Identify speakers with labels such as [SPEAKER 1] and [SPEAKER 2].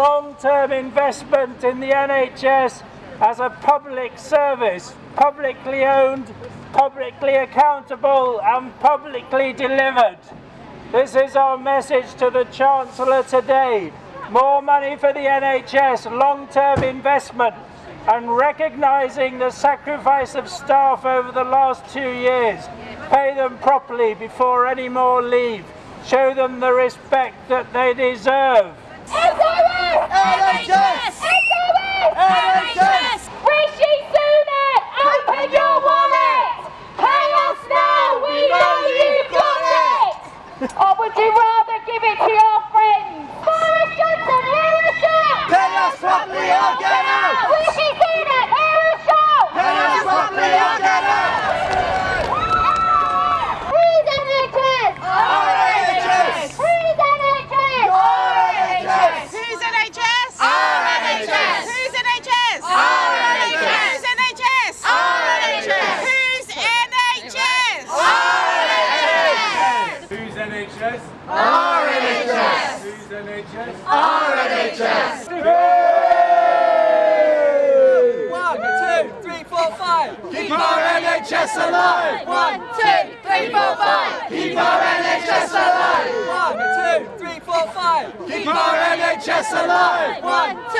[SPEAKER 1] long-term investment in the NHS as a public service, publicly owned, publicly accountable and publicly delivered. This is our message to the Chancellor today. More money for the NHS, long-term investment and recognising the sacrifice of staff over the last two years. Pay them properly before any more leave. Show them the respect that they deserve.
[SPEAKER 2] Properly get out! Get out!
[SPEAKER 3] Whose NHS?
[SPEAKER 2] Our NHS!
[SPEAKER 3] Whose NHS?
[SPEAKER 2] NHS!
[SPEAKER 4] Whose NHS?
[SPEAKER 2] NHS!
[SPEAKER 4] Whose NHS?
[SPEAKER 2] NHS!
[SPEAKER 4] Whose NHS?
[SPEAKER 2] NHS!
[SPEAKER 4] Whose NHS?
[SPEAKER 5] Whose NHS?
[SPEAKER 2] NHS!
[SPEAKER 5] Whose NHS?
[SPEAKER 2] Our NHS!
[SPEAKER 6] One, two, three, four, five.
[SPEAKER 2] Keep our NHS alive!
[SPEAKER 3] One, two, three, four, five.
[SPEAKER 2] Keep our NHS alive!
[SPEAKER 6] One, two, three, four, five.
[SPEAKER 2] Keep our NHS alive!
[SPEAKER 3] One, two,